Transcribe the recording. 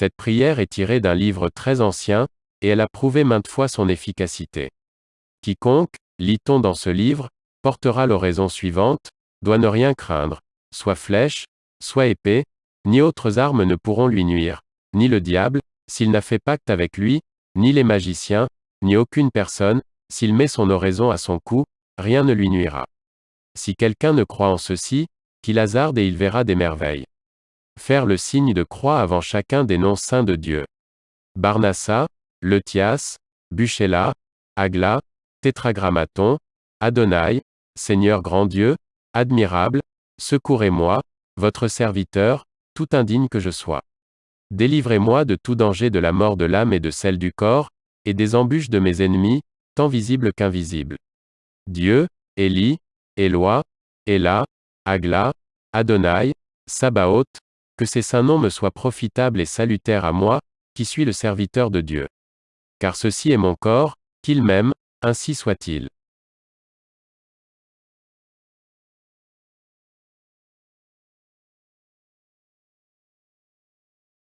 Cette prière est tirée d'un livre très ancien, et elle a prouvé maintes fois son efficacité. Quiconque, lit-on dans ce livre, portera l'oraison suivante, doit ne rien craindre, soit flèche, soit épée, ni autres armes ne pourront lui nuire, ni le diable, s'il n'a fait pacte avec lui, ni les magiciens, ni aucune personne, s'il met son oraison à son cou, rien ne lui nuira. Si quelqu'un ne croit en ceci, qu'il hasarde et il verra des merveilles. Faire le signe de croix avant chacun des noms saints de Dieu. Barnassa, Letias, Buchela, Agla, Tétragrammaton, Adonai, Seigneur grand Dieu, admirable, secourez-moi, votre serviteur, tout indigne que je sois. Délivrez-moi de tout danger de la mort de l'âme et de celle du corps, et des embûches de mes ennemis, tant visibles qu'invisibles. Dieu, Élie, Éloi, Ela, Agla, Adonai, Sabaoth, que ces saints noms me soient profitables et salutaires à moi, qui suis le serviteur de Dieu. Car ceci est mon corps, qu'il m'aime, ainsi soit-il.